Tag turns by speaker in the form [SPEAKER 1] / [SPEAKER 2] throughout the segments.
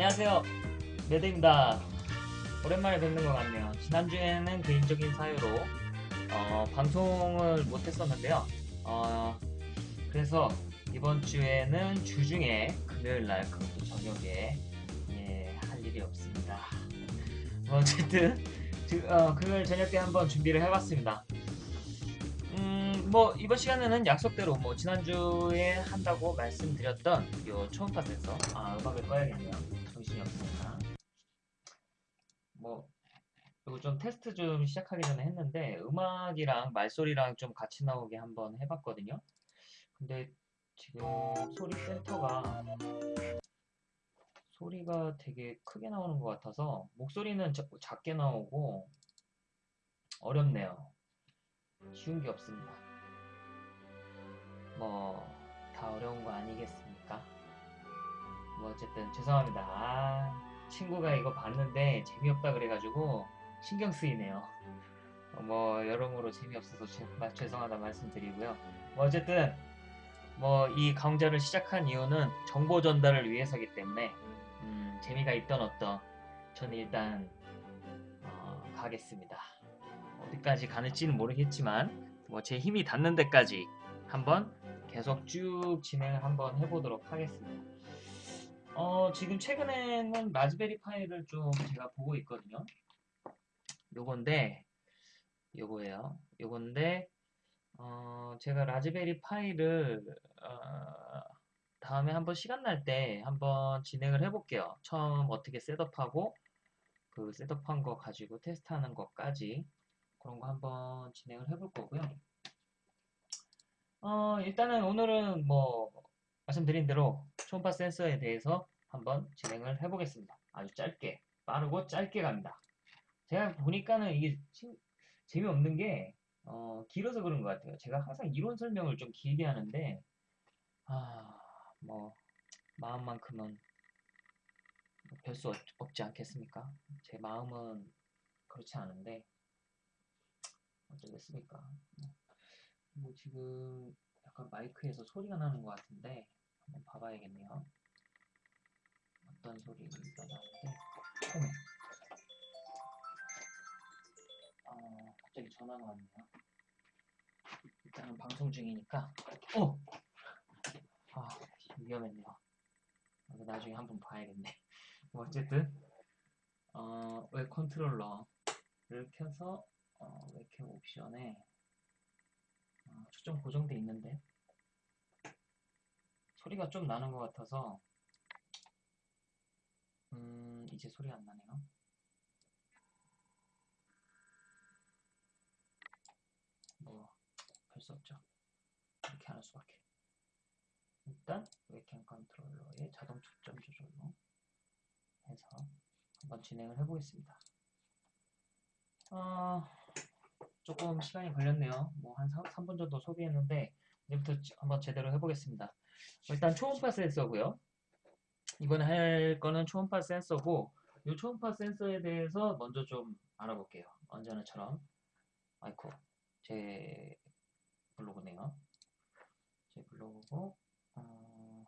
[SPEAKER 1] 안녕하세요. 매드입니다. 오랜만에 뵙는 것 같네요. 지난주에는 개인적인 사유로 어, 방송을 못했었는데요. 어, 그래서 이번 주에는 주중에 금요일 날 그것도 저녁에 예, 할 일이 없습니다. 뭐 어쨌든 주- 어, 금요일 저녁 때 한번 준비를 해봤습니다. 음, 뭐 이번 시간에는 약속대로 뭐 지난주에 한다고 말씀드렸던 요 초음파 센서 아 음악을 꺼야겠네요. 없으니까. 뭐 이거 좀 테스트 좀 시작하기 전에 했는데 음악이랑 말소리랑 좀 같이 나오게 한번 해봤거든요. 근데 지금 소리 센터가 소리가 되게 크게 나오는 것 같아서 목소리는 자- 작게 나오고 어렵네요. 쉬운 게 없습니다. 뭐 다 어려운 거 아니겠습니까? 뭐 어쨌든 죄송합니다. 아, 친구가 이거 봤는데 재미없다 그래가지고 신경 쓰이네요. 어, 뭐 여러모로 재미없어서 죄- 마- 죄송하다 말씀드리고요. 뭐 어쨌든 뭐 이 강좌를 시작한 이유는 정보 전달을 위해서기 때문에 음, 재미가 있던 어떤 저는 일단 어, 가겠습니다. 어디까지 가는지는 모르겠지만 뭐 제 힘이 닿는 데까지 한번 계속 쭉 진행을 한번 해보도록 하겠습니다. 어, 지금 최근에는 라즈베리 파이를 좀 제가 보고 있거든요. 요건데, 요거예요. 요건데, 어, 제가 라즈베리 파이를, 어, 다음에 한번 시간 날 때 한번 진행을 해볼게요. 처음 어떻게 setup하고, 그 setup한 거 가지고 테스트하는 것까지 그런 거 한번 진행을 해볼 거고요. 어, 일단은 오늘은 뭐 말씀드린 대로 초음파 센서에 대해서 한번 진행을 해보겠습니다. 아주 짧게, 빠르고 짧게 갑니다. 제가 보니까는 이게 신- 재미없는 게 어, 길어서 그런 것 같아요. 제가 항상 이론 설명을 좀 길게 하는데 아, 뭐 마음만큼은 별 수 없지 않겠습니까? 제 마음은 그렇지 않은데 어쩌겠습니까? 뭐 지금 약간 마이크에서 소리가 나는 것 같은데 한번 봐봐야겠네요. 어떤 소리가 나는데 어머. 어, 갑자기 전화가 왔네요. 일단은 방송 중이니까 어! 아 위험했네요. 나중에 한번 봐야겠네. 뭐 어쨌든 어, 웹 컨트롤러를 켜서 어, 웹캠 옵션에 어, 초점 고정돼 있는데 소리가 좀 나는 것 같아서 음 이제 소리가 안 나네요. 뭐할수 없죠. 이렇게 하는 수밖에. 일단 웹캠 컨트롤러의 자동 초점 조절로 해서 한번 진행을 해보겠습니다. 어, 조금 시간이 걸렸네요. 뭐 한 3, 분 정도 소비했는데 이제부터 지- 한번 제대로 해보겠습니다. 일단 초음파 센서고요. 이번에 할 거는 초음파 센서고 이 초음파 센서에 대해서 먼저 좀 알아볼게요. 언제나처럼 아이쿠 제 블로그네요. 제 블로그고 어,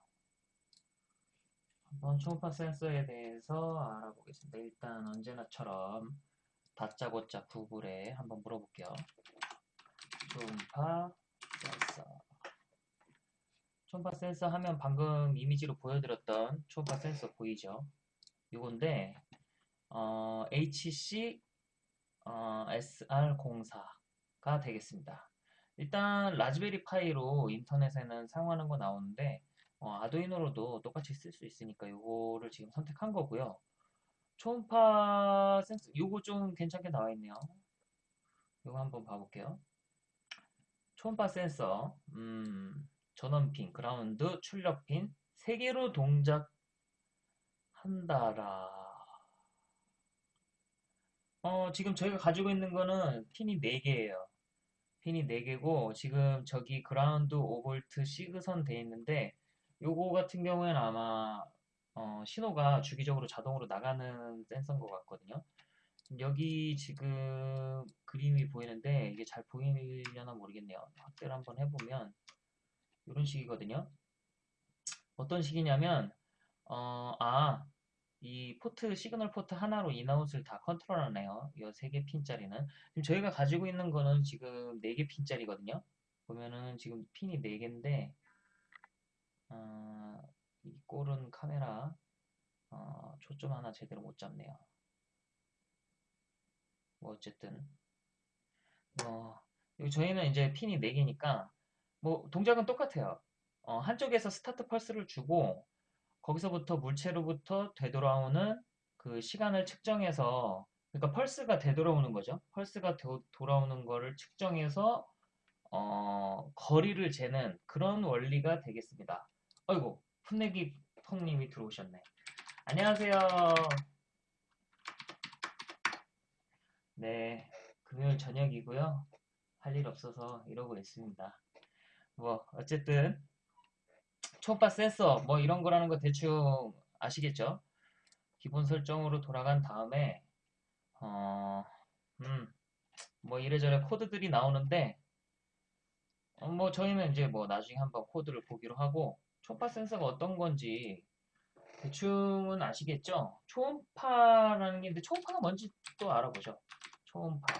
[SPEAKER 1] 한번 초음파 센서에 대해서 알아보겠습니다. 일단 언제나처럼 다짜고짜 구글에 한번 물어볼게요. 초음파. 초음파 센서 하면 방금 이미지로 보여드렸던 초음파 센서 보이죠? 요건데 어, HC 어, SR04가 되겠습니다. 일단 라즈베리 파이로 인터넷에는 사용하는 거 나오는데 어, 아두이노로도 똑같이 쓸 수 있으니까 요거를 지금 선택한 거고요. 초음파 센서 요거 좀 괜찮게 나와 있네요. 요거 한번 봐볼게요. 초음파 센서 음, 전원핀, 그라운드, 출력핀 세 개로 동작한다라. 어, 지금 저희가 가지고 있는 거는 핀이 4개예요. 핀이 4개고 지금 저기 그라운드 5V 시그선 돼 있는데 요거 같은 경우에는 아마 어, 신호가 주기적으로 자동으로 나가는 센서인 것 같거든요. 여기 지금 그림이 보이는데 이게 잘 보이려나 모르겠네요. 확대를 한번 해보면 이런 식이거든요. 어떤 식이냐면 어, 아 이 포트, 시그널 포트 하나로 in out을 다 컨트롤하네요. 이 세 개 핀짜리는. 지금 저희가 가지고 있는 거는 지금 네 개 핀짜리거든요. 보면은 지금 핀이 네 개인데, 어, 이 꼴은 카메라, 어, 초점 하나 제대로 못 잡네요. 뭐 어쨌든, 뭐, 여기 저희는 이제 핀이 4개니까, 뭐, 동작은 똑같아요. 어, 한쪽에서 스타트 펄스를 주고, 거기서부터 물체로부터 되돌아오는 그 시간을 측정해서, 그러니까 펄스가 되돌아오는 거죠. 펄스가 도, 돌아오는 거를 측정해서, 어, 거리를 재는 그런 원리가 되겠습니다. 아이고, 풋내기 펑님이 들어오셨네. 안녕하세요. 네, 금요일 저녁이고요. 할 일 없어서 이러고 있습니다. 뭐 어쨌든 초음파 센서 뭐 이런 거라는 거 대충 아시겠죠? 기본 설정으로 돌아간 다음에 어, 음, 뭐 이래저래 코드들이 나오는데 어, 뭐 저희는 이제 뭐 나중에 한번 코드를 보기로 하고 초음파 센서가 어떤 건지 대충은 아시겠죠? 초음파라는 게 있는데 초음파가 뭔지 또 알아보죠. 초음파.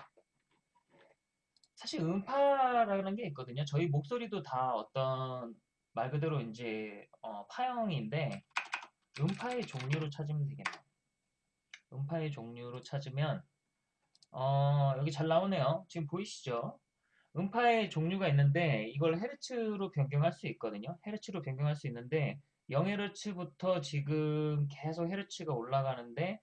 [SPEAKER 1] 사실 음파라는 게 있거든요. 저희 목소리도 다 어떤 말 그대로 이제 어, 파형인데 음파의 종류로 찾으면 되겠네요. 음파의 종류로 찾으면 어, 여기 잘 나오네요. 지금 보이시죠? 음파의 종류가 있는데 이걸 헤르츠로 변경할 수 있거든요. 헤르츠로 변경할 수 있는데 0헤르츠부터 지금 계속 헤르츠가 올라가는데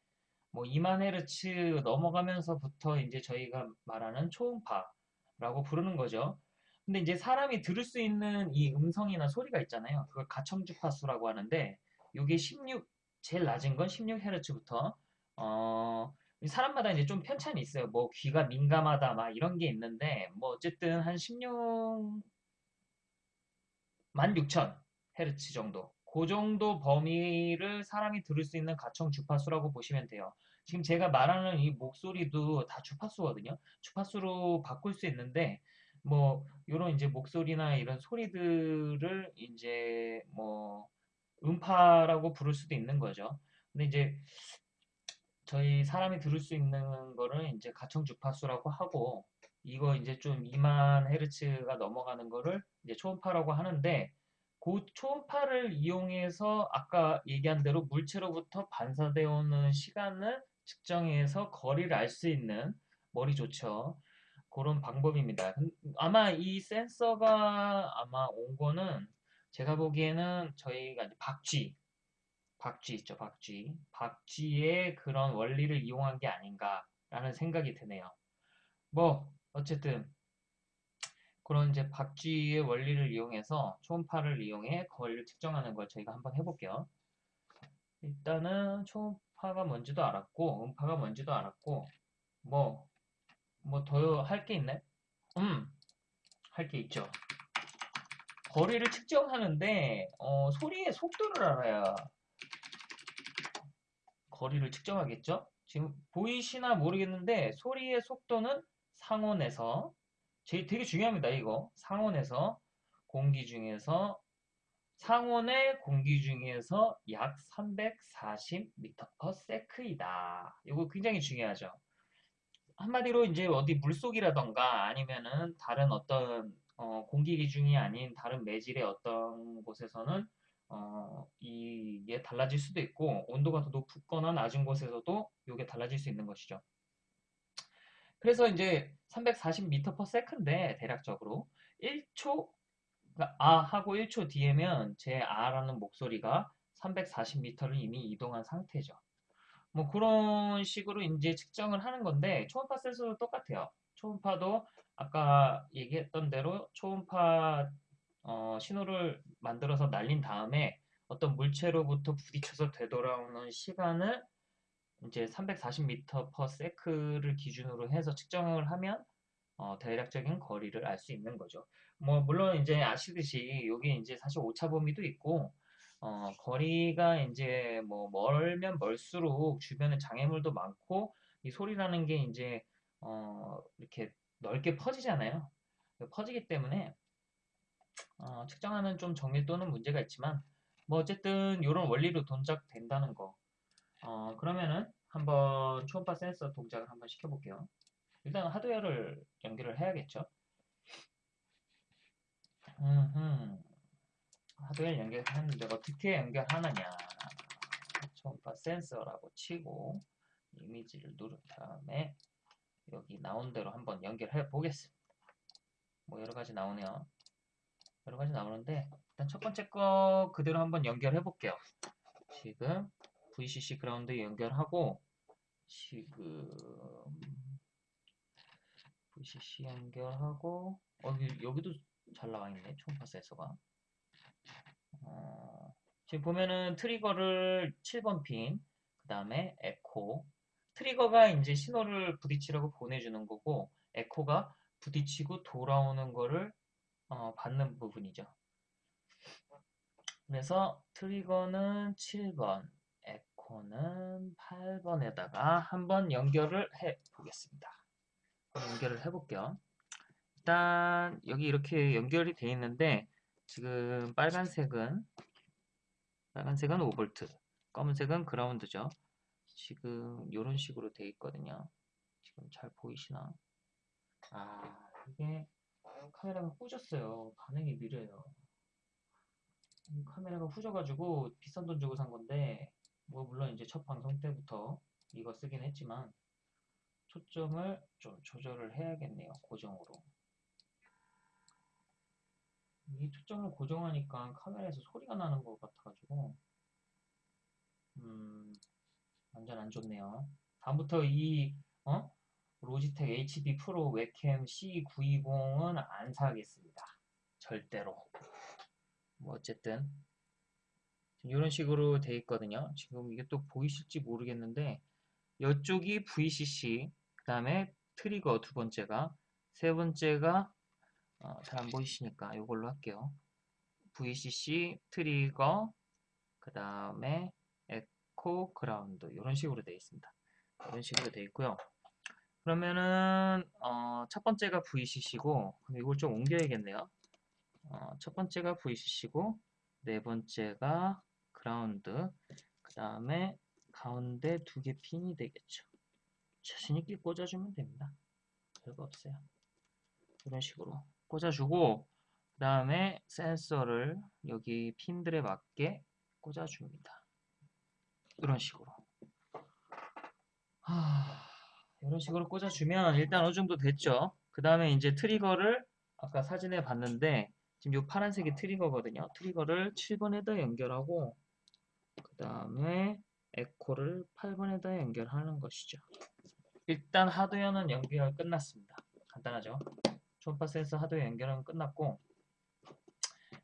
[SPEAKER 1] 뭐 2만 헤르츠 넘어가면서부터 이제 저희가 말하는 초음파 라고 부르는 거죠. 근데 이제 사람이 들을 수 있는 이 음성이나 소리가 있잖아요. 그걸 가청주파수라고 하는데 이게 16 제일 낮은 건 16헤르츠부터 어 사람마다 이제 좀 편차는 있어요. 뭐 귀가 민감하다 막 이런 게 있는데 뭐 어쨌든 한 16만 6천 헤르츠 정도. 그 정도 범위를 사람이 들을 수 있는 가청 주파수라고 보시면 돼요. 지금 제가 말하는 이 목소리도 다 주파수거든요. 주파수로 바꿀 수 있는데 뭐 이런 이제 목소리나 이런 소리들을 이제 뭐 음파라고 부를 수도 있는 거죠. 근데 이제 저희 사람이 들을 수 있는 거를 이제 가청 주파수라고 하고 이거 이제 좀 2만 헤르츠가 넘어가는 거를 이제 초음파라고 하는데 그 초음파를 이용해서 아까 얘기한 대로 물체로부터 반사되어 오는 시간을 측정해서 거리를 알 수 있는 머리 좋죠. 그런 방법입니다. 아마 이 센서가 아마 온 거는 제가 보기에는 저희가 박쥐, 박쥐 있죠, 박쥐. 박쥐의 그런 원리를 이용한 게 아닌가라는 생각이 드네요. 뭐, 어쨌든, 그런 이제 박쥐의 원리를 이용해서 초음파를 이용해 거리를 측정하는 걸 저희가 한번 해볼게요. 일단은 초음 파가 뭔지도 알았고, 음파가 뭔지도 알았고, 뭐, 뭐 더 할 게 있네? 음, 할 게 있죠. 거리를 측정하는데, 어, 소리의 속도를 알아야 거리를 측정하겠죠? 지금 보이시나 모르겠는데 소리의 속도는 상온에서 제일 되게 중요합니다. 이거 상온에서 공기 중에서 상온의 공기 중에서 약 340m/s이다. 이거 굉장히 중요하죠. 한마디로 이제 어디 물속이라던가 아니면은 다른 어떤 어, 공기 기중이 아닌 다른 매질의 어떤 곳에서는 어, 이게 달라질 수도 있고 온도가 더 높거나 낮은 곳에서도 이게 달라질 수 있는 것이죠. 그래서 이제 340m/s인데 대략적으로 1초 그러니까 아 하고 1초 뒤에면 제 아라는 목소리가 340m를 이미 이동한 상태죠. 뭐 그런 식으로 이제 측정을 하는 건데 초음파 센서도 똑같아요. 초음파도 아까 얘기했던 대로 초음파 어, 신호를 만들어서 날린 다음에 어떤 물체로부터 부딪혀서 되돌아오는 시간을 이제 340m/s를 기준으로 해서 측정을 하면 어, 대략적인 거리를 알 수 있는 거죠. 뭐 물론 이제 아시듯이 여기 이제 사실 오차 범위도 있고 어, 거리가 이제 뭐 멀면 멀수록 주변에 장애물도 많고 이 소리라는 게 이제 어, 이렇게 넓게 퍼지잖아요. 퍼지기 때문에 어, 측정하는 좀 정밀도는 문제가 있지만 뭐 어쨌든 이런 원리로 동작된다는 거 어, 그러면은 한번 초음파 센서 동작을 한번 시켜볼게요. 일단 하드웨어를 연결을 해야겠죠. 음흠. 하드웨어 연결하는데 어떻게 연결하느냐. 초음파 센서라고 치고 이미지를 누른 다음에 여기 나온 대로 한번 연결해 보겠습니다. 뭐 여러 가지 나오네요. 여러 가지 나오는데 일단 첫 번째 거 그대로 한번 연결해 볼게요. 지금 VCC 그라운드 연결하고 지금 VCC 연결하고 어, 여기, 여기도 잘 나와 있네 초음파 센서가 어, 지금 보면은 트리거를 7번 핀, 그 다음에 에코. 트리거가 이제 신호를 부딪히라고 보내주는 거고, 에코가 부딪히고 돌아오는 거를 어, 받는 부분이죠. 그래서 트리거는 7번, 에코는 8번에다가 한번 연결을 해 보겠습니다. 연결을 해 볼게요. 일단 여기 이렇게 연결이 되어 있는데 지금 빨간색은 빨간색은 5V, 검은색은 그라운드죠. 지금 이런 식으로 되어 있거든요. 지금 잘 보이시나? 아, 이게 카메라가 후졌어요. 반응이 느려요. 카메라가 후져가지고 비싼 돈 주고 산 건데, 뭐 물론 이제 첫 방송 때부터 이거 쓰긴 했지만 초점을 좀 조절을 해야겠네요. 고정으로. 이 초점을 고정하니까 카메라에서 소리가 나는 것 같아가지고 음 완전 안 좋네요. 다음부터 이 어? 로지텍 HD 프로 웹캠 C920은 안 사겠습니다. 절대로. 뭐 어쨌든 이런 식으로 돼 있거든요. 지금 이게 또 보이실지 모르겠는데 이쪽이 VCC 그 다음에 트리거 두 번째가 세 번째가 어, 잘 안 보이시니까 이걸로 할게요. VCC 트리거 그 다음에 에코 그라운드 이런 식으로 되어 있습니다. 이런 식으로 되어 있고요. 그러면은 어, 첫 번째가 VCC고 이걸 좀 옮겨야겠네요. 어, 첫 번째가 VCC고 네 번째가 그라운드 그 다음에 가운데 두 개 핀이 되겠죠. 자신있게 꽂아주면 됩니다. 별거 없어요. 이런 식으로 꽂아주고 그 다음에 센서를 여기 핀들에 맞게 꽂아줍니다. 이런 식으로 하... 이런 식으로 꽂아주면 일단 어느 정도 됐죠. 그 다음에 이제 트리거를 아까 사진에 봤는데 지금 이 파란색이 트리거거든요. 트리거를 7번에다 연결하고 그 다음에 에코를 8번에다 연결하는 것이죠. 일단 하드웨어는 연결 끝났습니다. 간단하죠. 초음파 센서 하드웨어 연결은 끝났고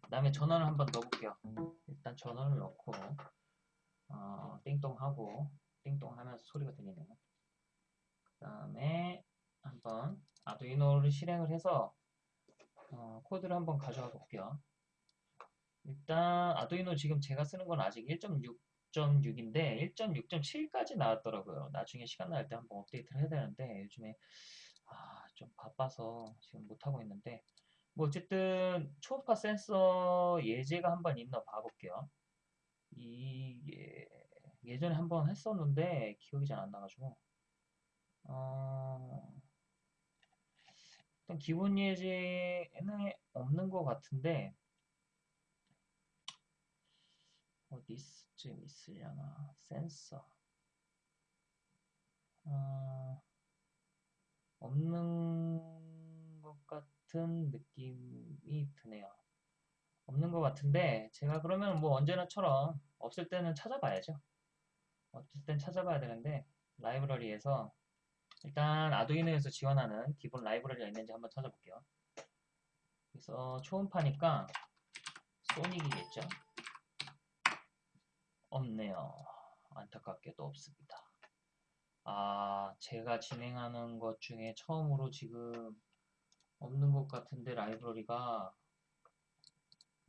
[SPEAKER 1] 그 다음에 전원을 한번 넣어볼게요. 일단 전원을 넣고 어, 띵동하고 띵동하면서 소리가 들리네요. 그 다음에 한번 아두이노를 실행을 해서 어, 코드를 한번 가져와 볼게요. 일단 아두이노 지금 제가 쓰는 건 아직 1.6.6인데 1.6.7까지 나왔더라고요. 나중에 시간 날 때 한번 업데이트를 해야 되는데 요즘에 아, 좀 바빠서 지금 못하고 있는데 뭐 어쨌든 초음파 센서 예제가 한번 있나 봐볼게요. 이게 예전에 한번 했었는데 기억이 잘 안 나가지고 어, 일단 기본 예제는 없는 것 같은데 어디 쯤 있으려나 센서 어, 없는 것 같은 느낌이 드네요. 없는 것 같은데 제가 그러면 뭐 언제나처럼 없을 때는 찾아봐야죠. 없을 땐 찾아봐야 되는데 라이브러리에서 일단 아두이노에서 지원하는 기본 라이브러리가 있는지 한번 찾아볼게요. 그래서 초음파니까 소닉이겠죠? 없네요. 안타깝게도 없습니다. 아, 제가 진행하는 것 중에 처음으로 지금 없는 것 같은데 라이브러리가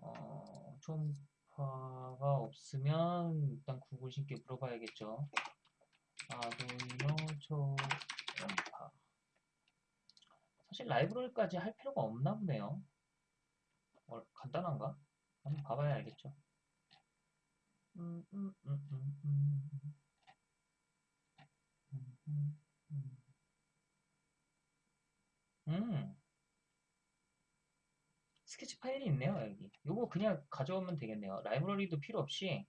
[SPEAKER 1] 어, 초음파가 없으면 일단 구글 신께 물어봐야겠죠. 아두이노 초음파 사실 라이브러리까지 할 필요가 없나 보네요. 어, 간단한가? 한번 봐봐야 알겠죠. 음, 스케치 파일이 있네요, 여기. 요거 그냥 가져오면 되겠네요. 라이브러리도 필요 없이,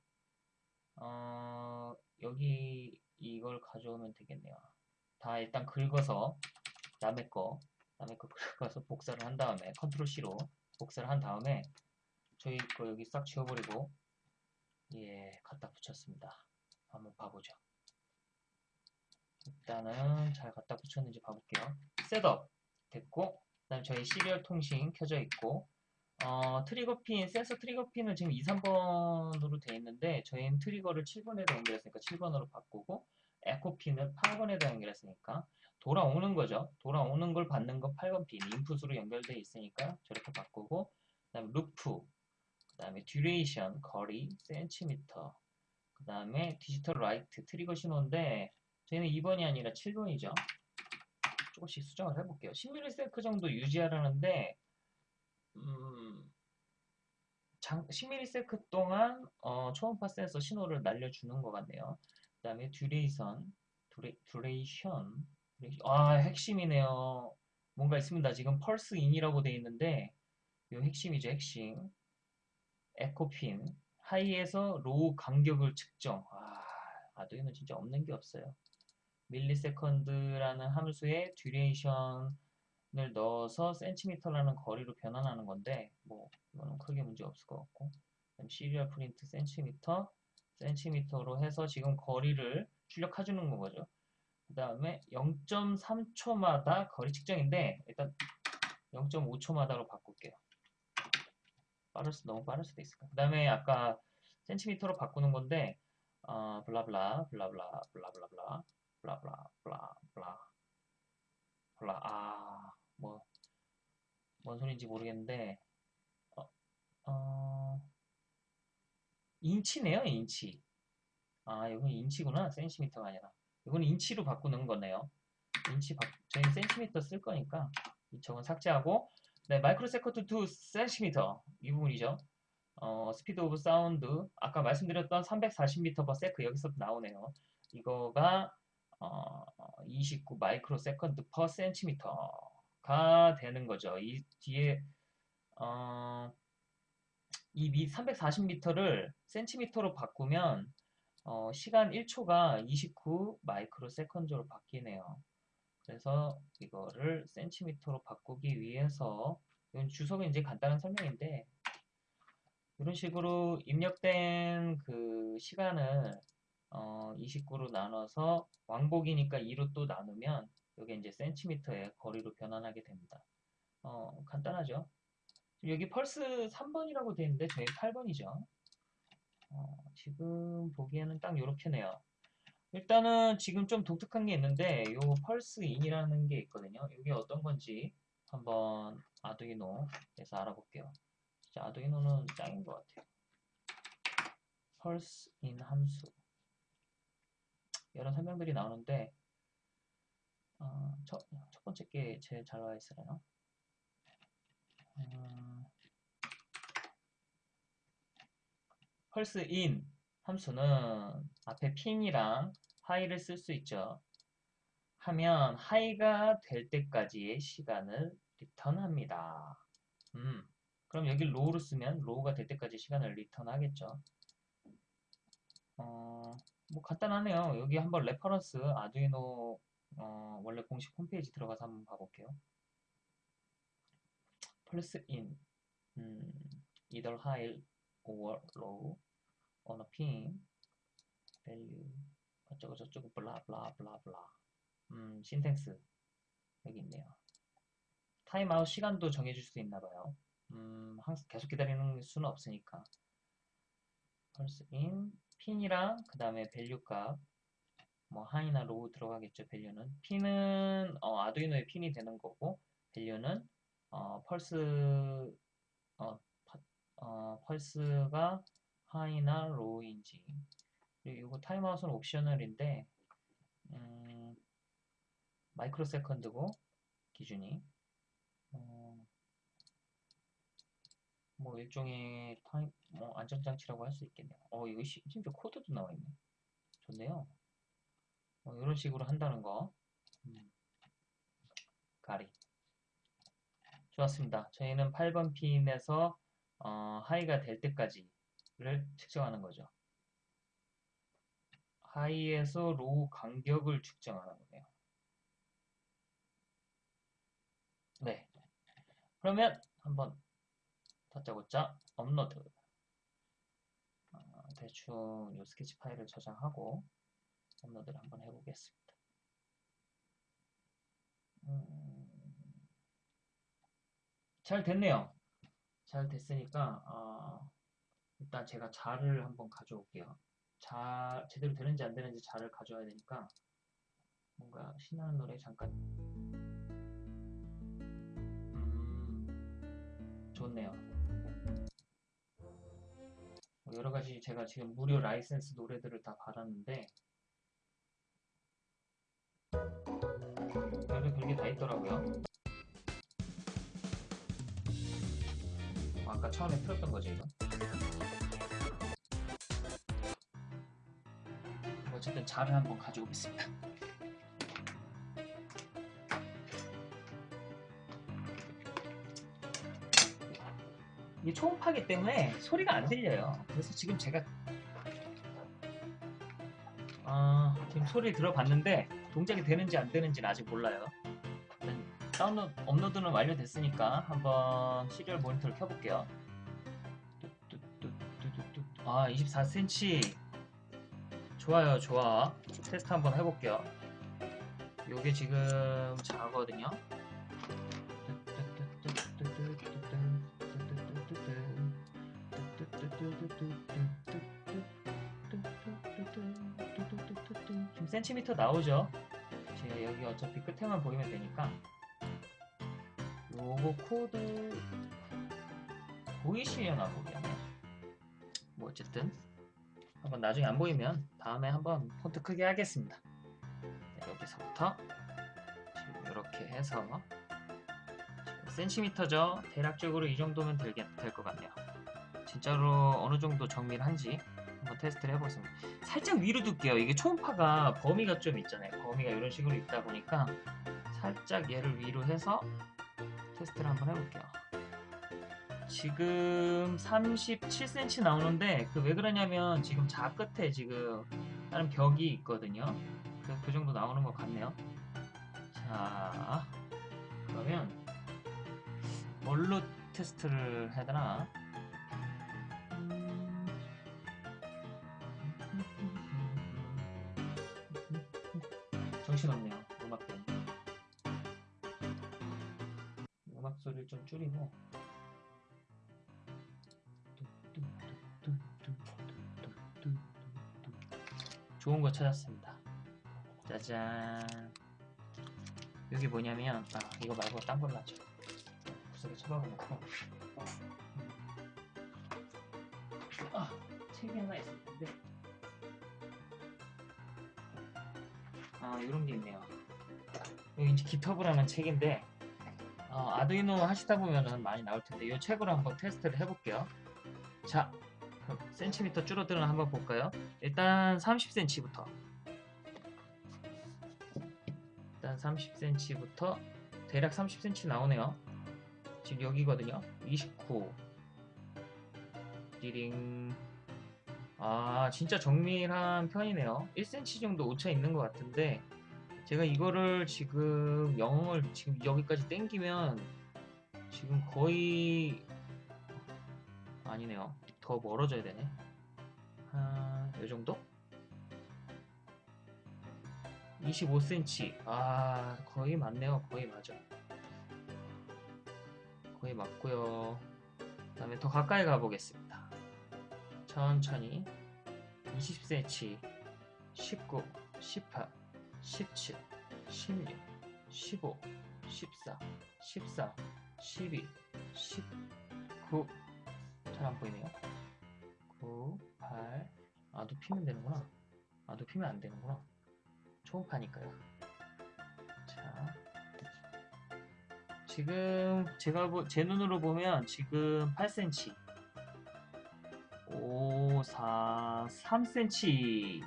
[SPEAKER 1] 어, 여기 이걸 가져오면 되겠네요. 다 일단 긁어서, 남의 거, 남의 거 긁어서 복사를 한 다음에, 컨트롤 C로 복사를 한 다음에, 저희 거 여기 싹 지워버리고, 예, 갖다 붙였습니다. 한번 봐보죠. 일단은 잘 갖다 붙였는지 봐볼게요. setup 됐고, 그 다음 저희 serial 통신 켜져 있고, 어, 트리거 핀, 센서 트리거 핀은 지금 2, 3번으로 되어 있는데, 저희는 트리거를 7번에다 연결했으니까 7번으로 바꾸고, 에코 핀을 8번에다 연결했으니까, 돌아오는 거죠. 돌아오는 걸 받는 거 8번 핀, 인풋으로 연결되어 있으니까 저렇게 바꾸고, 그 다음에 루프, 그 다음에 duration, 거리, 센티미터, 그 다음에 digital write, trigger 신호인데, 저희는 2번이 아니라 7번이죠. 조금씩 수정을 해볼게요. 10ms 정도 유지하라는데 음, 장, 10ms 동안 어, 초음파 센서 신호를 날려주는 것 같네요. 그 다음에 duration, dura, duration, 아 핵심이네요. 뭔가 있습니다. 지금 pulse in이라고 되어 있는데 이 핵심이죠. 핵심. echo pin high에서 low 간격을 측정. 아, 아두이노 진짜 없는 게 없어요. millisecond라는 함수에 duration을 넣어서 센티미터라는 거리로 변환하는 건데 뭐 이거는 크게 문제 없을 것 같고 serial print 센티미터 센티미터로 해서 지금 거리를 출력해 주는 거죠. 그 다음에 0.3초마다 거리 측정인데 일단 0.5초마다로 바꿀게요. 빠를 수 너무 빠를 수도 있을까. 그 다음에 아까 센티미터로 바꾸는 건데 어, 블라블라 블라블라 블라블라블라 블라블라 블라 블라 블라 아 뭐 뭔 소리인지 모르겠는데 어, 어 인치네요 인치 아 이건 인치구나 센티미터가 아니라 이건 인치로 바꾸는 거네요 인치 바, 저희는 센티미터 쓸 거니까 이쪽은 삭제하고 네 microsecond to centimeter 이 부분이죠 어, speed of sound 아까 말씀드렸던 340m/s 여기서 나오네요 이거가 어, 29 microsecond per centimeter가 되는 거죠. 이 뒤에 어, 이 340m를 센티미터로 바꾸면 어, 시간 1초가 29 마이크로 세컨드로 바뀌네요. 그래서 이거를 센티미터로 바꾸기 위해서 이건 주석은 이제 간단한 설명인데 이런 식으로 입력된 그 시간을 어, 29로 나눠서 왕복이니까 2로 또 나누면 여기 이제 센티미터의 거리로 변환하게 됩니다. 어, 간단하죠? 여기 펄스 3번이라고 되어 있는데 저희 8번이죠. 어, 지금 보기에는 딱 이렇게네요. 일단은 지금 좀 독특한 게 있는데 요 펄스 인이라는 게 있거든요. 이게 어떤 건지 한번 아두이노에서 알아볼게요. 진짜 아두이노는 짱인 것 같아요. 펄스 인 함수 여러 설명들이 나오는데 어, 첫, 첫 번째 게 제일 잘 나와 있어요. 음, pulse in 함수는 앞에 pin이랑 high를 쓸 수 있죠. 하면 high가 될 때까지의 시간을 return합니다. 음, 그럼 여기 low를 쓰면 low가 될 때까지 시간을 return하겠죠. 어, 뭐 간단하네요. 여기 한번 reference 아두이노 어, 원래 공식 홈페이지 들어가서 한번 봐볼게요. pulse in 음, either high or low on a pin value 어쩌고 저쩌고 blah blah blah blah 음, syntax 여기 있네요. 타임아웃 시간도 정해줄 수 있나봐요. 음, 항상 계속 기다리는 수는 없으니까. pulse in 핀이랑 그 다음에 value 값, 뭐 high나 low 들어가겠죠. value는 핀은 어, 아두이노의 핀이 되는 거고 value는 어, 펄스 어, 파, 어, 펄스가 high나 low인지 그리고 이거 타임아웃은 optional인데 음, microsecond고 기준이 어, 뭐 일종의 time 뭐 안전장치라고 할 수 있겠네요. 어 이거 시, 심지어 코드도 나와 있네. 좋네요. 뭐 이런 식으로 한다는 거. 음. 가리. 좋았습니다. 저희는 8번 핀에서 어, high가 될 때까지 를 측정하는 거죠. high에서 low 간격을 측정하는 거네요. 네. 그러면 한번 다짜고짜 업로드. 어, 대충 이 스케치 파일을 저장하고 업로드를 한번 해보겠습니다. 음, 잘 됐네요. 잘 됐으니까 어, 일단 제가 자를 한번 가져올게요. 자 제대로 되는지 안 되는지 자를 가져와야 되니까 뭔가 신나는 노래 잠깐 음, 좋네요. 뭐 여러 가지 제가 지금 무료 라이센스 노래들을 다 받았는데 별별 별게 다 있더라고요. 어, 아까 처음에 틀었던 거죠 이거. 어쨌든 자를 한번 가져오겠습니다. 이게 초음파기 때문에 소리가 안 들려요. 그래서 지금 제가 아, 지금 소리 들어봤는데 동작이 되는지 안 되는지는 아직 몰라요. 다운로드, 업로드는 완료됐으니까 한번 serial 모니터를 켜볼게요. 아, 24cm. 좋아요, 좋아. 테스트 한번 해볼게요. 요게 지금 자거든요. 지금 센티미터 나오죠? 제가 여기 어차피 끝에만 보이면 되니까 요거 코드 보이시려나 모르겠네. 뭐 어쨌든 한번 나중에 안 보이면 다음에 한번 폰트 크게 하겠습니다. 네, 여기서부터 지금 이렇게 해서 센티미터죠. 대략적으로 이 정도면 될 것 같네요. 진짜로 어느 정도 정밀한지 한번 테스트를 해보겠습니다. 살짝 위로 둘게요. 이게 초음파가 범위가 좀 있잖아요. 범위가 이런 식으로 있다 보니까 살짝 얘를 위로 해서 테스트를 한번 해볼게요. 지금 37cm 나오는데 그 왜 그러냐면 지금 자 끝에 지금 다른 벽이 있거든요. 그래서 그 정도 나오는 것 같네요. 자 그러면 뭘로 테스트를 해야 되나? 정신없네요. 음악 때문에. 음악 소리를 좀 줄이고. 좋은 거 찾았습니다. 짜잔. 여기 뭐냐면, 아, 이거 말고 딴 걸로 하죠. 구석에 쳐박아놓고. 아, 책이 하나 있을 텐데. 아, 이런 게 있네요. 여기 이제 기터브라는 책인데, 어, 아두이노 하시다 보면은 많이 나올 텐데, 이 책으로 한번 테스트를 해볼게요. 자, 센티미터 줄어드는 한번 볼까요? 일단 30cm부터. 일단 30cm부터 대략 30cm 나오네요. 지금 여기거든요. 29. 리링. 아, 진짜 정밀한 편이네요. 1cm 정도 오차 있는 것 같은데, 제가 이거를 지금 영을 지금 여기까지 땡기면 지금 거의 아니네요. 더 멀어져야 되네. 한, 요 정도? 25cm. 아, 거의 맞네요. 거의 맞아. 거의 맞고요. 그 다음에 더 가까이 가보겠습니다. 천천히. 20cm. 19, 18, 17, 16, 15, 14, 14, 12, 19. 잘 안 보이네요. 9, 8. 아, 눕히면 되는구나. 아, 눕히면 안 되는구나. 초음파니까요. 자. 지금 제가 보, 제 눈으로 보면 지금 8cm. 5, 4, 3cm.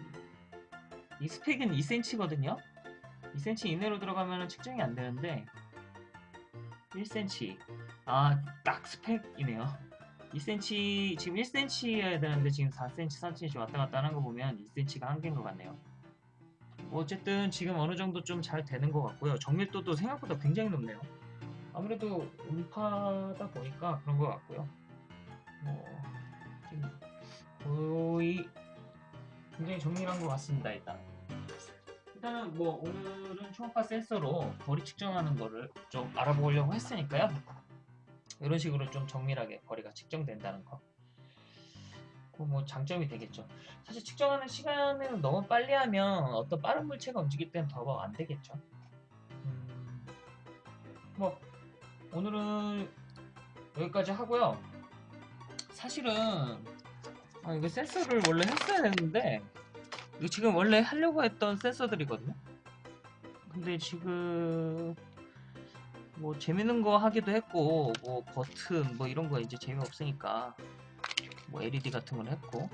[SPEAKER 1] 이 스펙은 2cm거든요. 2cm 이내로 들어가면 측정이 안 되는데 1cm 아 딱 스펙이네요. 2cm 지금 1cm여야 되는데 지금 4cm, 3cm 왔다 갔다 하는 거 보면 2cm가 한계인 것 같네요. 뭐 어쨌든 지금 어느 정도 좀 잘 되는 것 같고요. 정밀도도 생각보다 굉장히 높네요. 아무래도 음파다 보니까 그런 것 같고요. 뭐 거의 굉장히 정밀한 것 같습니다. 일단 일단은 뭐 오늘은 초음파 센서로 거리 측정하는 거를 좀 알아보려고 했으니까요. 이런 식으로 좀 정밀하게 거리가 측정된다는 거. 그뭐 장점이 되겠죠. 사실 측정하는 시간에는 너무 빨리 하면 어떤 빠른 물체가 움직일 때는 더 안 되겠죠. 음, 뭐 오늘은 여기까지 하고요. 사실은 아, 이거 센서를 원래 했어야 했는데 이거 지금 원래 하려고 했던 센서들이거든요. 근데 지금 뭐 재밌는 거 하기도 했고 뭐 버튼 뭐 이런 거 이제 재미없으니까 뭐 LED 같은 걸 했고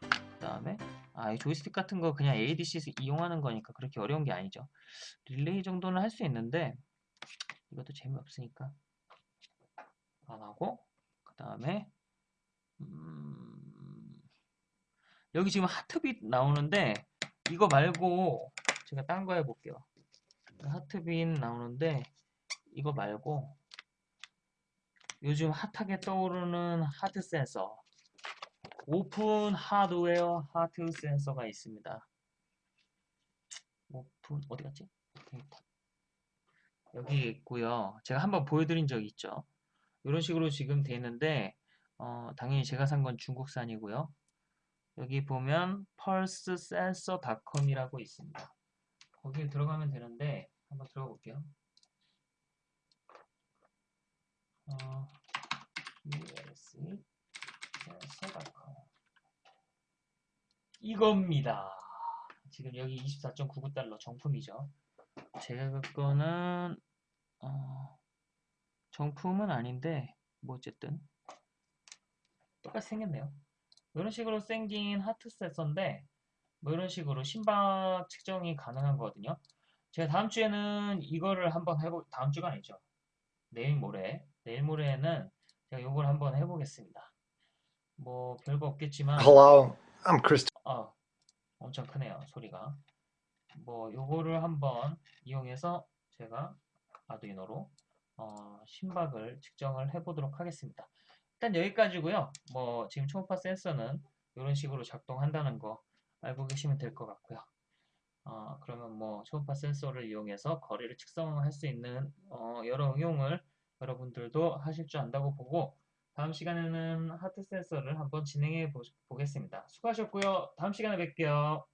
[SPEAKER 1] 그 다음에 아, 이 조이스틱 같은 거 그냥 ADC 이용하는 거니까 그렇게 어려운 게 아니죠. 릴레이 정도는 할 수 있는데 이것도 재미없으니까 안 하고 그 다음에 음, 여기 지금 heartbeat 나오는데 이거 말고 제가 딴 거 해볼게요. heartbeat 나오는데 이거 말고 요즘 hot하게 떠오르는 heart sensor open hardware heart sensor가 있습니다. 오픈 어디 갔지? 여기 있고요. 제가 한번 보여드린 적이 있죠. 이런 식으로 지금 돼 있는데 어, 당연히 제가 산 건 중국산이고요. 여기 보면 pulsesensor.com이라고 있습니다. 거기에 들어가면 되는데 한번 들어가 볼게요. 어, sensor.com 이겁니다. 지금 여기 24.99달러 정품이죠. 제가 거는 어, 정품은 아닌데 뭐 어쨌든 똑같이 생겼네요. 이런 식으로 생긴 하트 센서인데 뭐 이런 식으로 심박 측정이 가능한 거거든요. 제가 다음 주에는 이거를 한번 해보 다음 주가 아니죠. 내일 모레 내일 모레는 제가 이걸 한번 해보겠습니다. 뭐 별거 없겠지만
[SPEAKER 2] Hello, I'm Chris.
[SPEAKER 1] 어, 엄청 크네요 소리가. 뭐 요거를 한번 이용해서 제가 아두이노로 어, 심박을 측정을 해보도록 하겠습니다. 일단 여기까지고요. 뭐 지금 초음파 센서는 이런 식으로 작동한다는 거 알고 계시면 될 것 같고요. 어, 그러면 뭐 초음파 센서를 이용해서 거리를 측정할 수 있는 어, 여러 응용을 여러분들도 하실 줄 안다고 보고 다음 시간에는 하트 센서를 한번 진행해 보, 보겠습니다. 수고하셨고요. 다음 시간에 뵐게요.